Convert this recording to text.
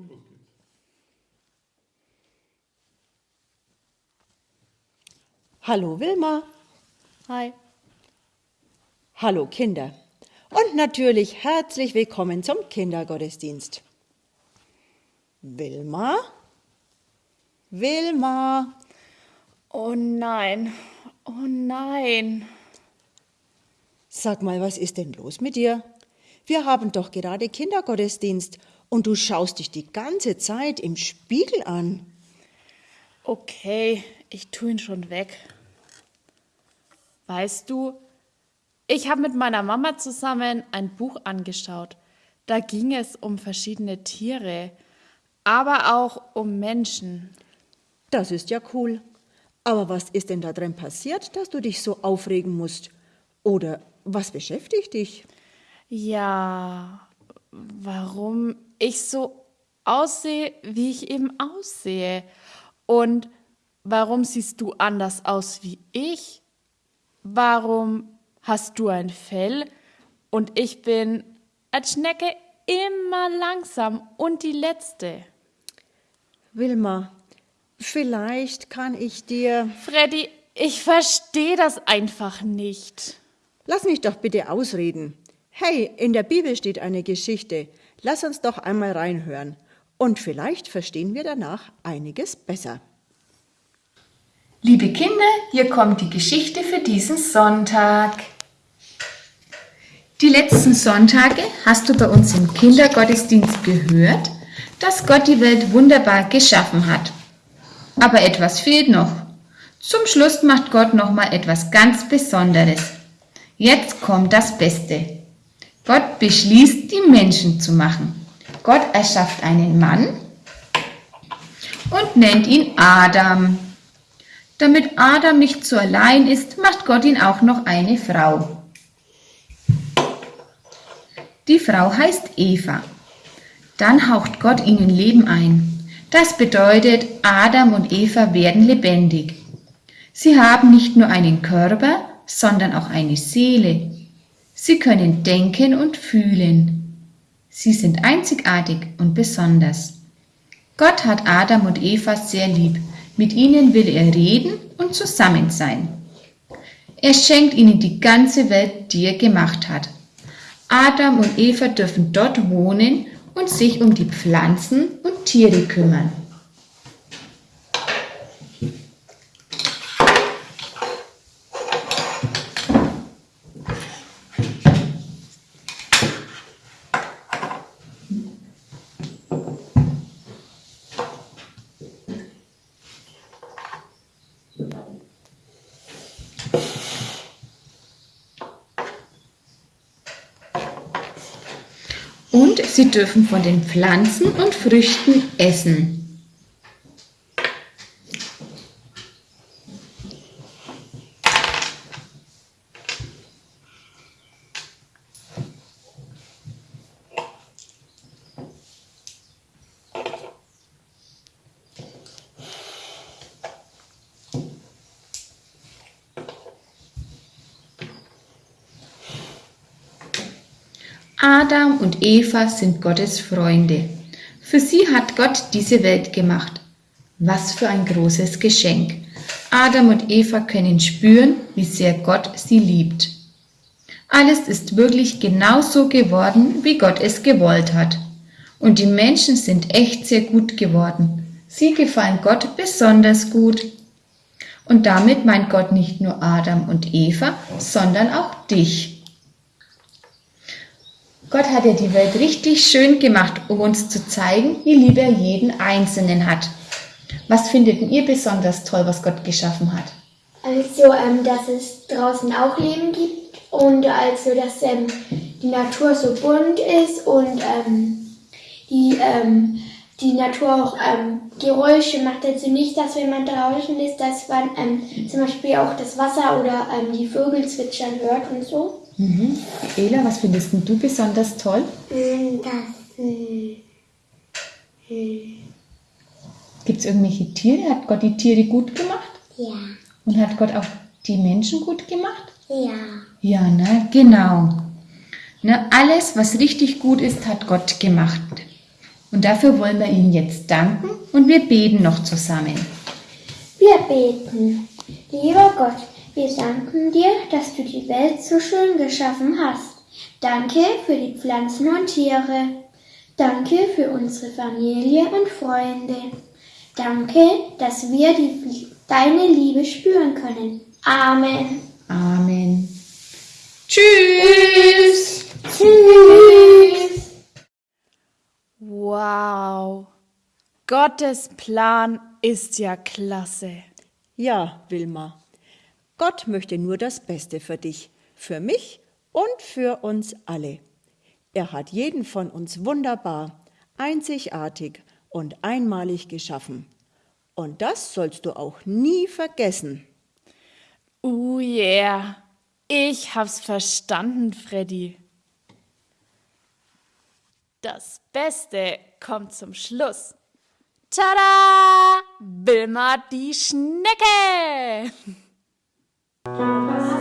Und los geht's. Hallo Wilma. Hi. Hallo Kinder. Und natürlich herzlich willkommen zum Kindergottesdienst. Wilma? Wilma? Oh nein. Oh nein. Sag mal, was ist denn los mit dir? Wir haben doch gerade Kindergottesdienst und du schaust dich die ganze Zeit im Spiegel an. Okay, ich tu ihn schon weg. Weißt du, ich habe mit meiner Mama zusammen ein Buch angeschaut. Da ging es um verschiedene Tiere, aber auch um Menschen. Das ist ja cool. Aber was ist denn da drin passiert, dass du dich so aufregen musst? Oder was beschäftigt dich? Ja, warum ich so aussehe, wie ich eben aussehe. Und warum siehst du anders aus wie ich? Warum hast du ein Fell und ich bin als Schnecke immer langsam und die letzte? Wilma, vielleicht kann ich dir. Freddy, ich verstehe das einfach nicht. Lass mich doch bitte ausreden. Hey, in der Bibel steht eine Geschichte. Lass uns doch einmal reinhören. Und vielleicht verstehen wir danach einiges besser. Liebe Kinder, hier kommt die Geschichte für diesen Sonntag. Die letzten Sonntage hast du bei uns im Kindergottesdienst gehört, dass Gott die Welt wunderbar geschaffen hat. Aber etwas fehlt noch. Zum Schluss macht Gott noch mal etwas ganz Besonderes. Jetzt kommt das Beste. Gott beschließt, die Menschen zu machen. Gott erschafft einen Mann und nennt ihn Adam. Damit Adam nicht zu allein ist, macht Gott ihn auch noch eine Frau. Die Frau heißt Eva. Dann haucht Gott ihnen Leben ein. Das bedeutet, Adam und Eva werden lebendig. Sie haben nicht nur einen Körper, sondern auch eine Seele. Sie können denken und fühlen. Sie sind einzigartig und besonders. Gott hat Adam und Eva sehr lieb. Mit ihnen will er reden und zusammen sein. Er schenkt ihnen die ganze Welt, die er gemacht hat. Adam und Eva dürfen dort wohnen und sich um die Pflanzen und Tiere kümmern. Und sie dürfen von den Pflanzen und Früchten essen. Adam und Eva sind Gottes Freunde. Für sie hat Gott diese Welt gemacht. Was für ein großes Geschenk. Adam und Eva können spüren, wie sehr Gott sie liebt. Alles ist wirklich genauso geworden, wie Gott es gewollt hat. Und die Menschen sind echt sehr gut geworden. Sie gefallen Gott besonders gut. Und damit meint Gott nicht nur Adam und Eva, sondern auch dich. Gott hat ja die Welt richtig schön gemacht, um uns zu zeigen, wie lieb er jeden Einzelnen hat. Was findet ihr besonders toll, was Gott geschaffen hat? Also, ähm, dass es draußen auch Leben gibt und also, dass ähm, die Natur so bunt ist und ähm, die, ähm, die Natur auch ähm, Geräusche macht. Also nicht, dass wenn man draußen ist, dass man ähm, zum Beispiel auch das Wasser oder die Vögel zwitschern hört und so. Mhm. Ela, was findest du besonders toll? Das, Gibt es irgendwelche Tiere? Hat Gott die Tiere gut gemacht? ja, Und hat Gott auch die Menschen gut gemacht? ja. Ja, ne, genau. Ne, alles, was richtig gut ist, hat Gott gemacht. Und dafür wollen wir Ihnen jetzt danken und wir beten noch zusammen. Wir beten. Lieber Gott, wir danken dir, dass du die Welt so schön geschaffen hast. Danke für die Pflanzen und Tiere. Danke für unsere Familie und Freunde. Danke, dass wir die, deine Liebe spüren können. Amen. Amen. Tschüss. Tschüss. Wow. Gottes Plan ist ja klasse. Ja, Wilma. Gott möchte nur das Beste für dich, für mich und für uns alle. Er hat jeden von uns wunderbar, einzigartig und einmalig geschaffen. Und das sollst du auch nie vergessen. Oh yeah. Ich hab's verstanden, Freddy. Das Beste kommt zum Schluss. Tada! Wilma die Schnecke! Música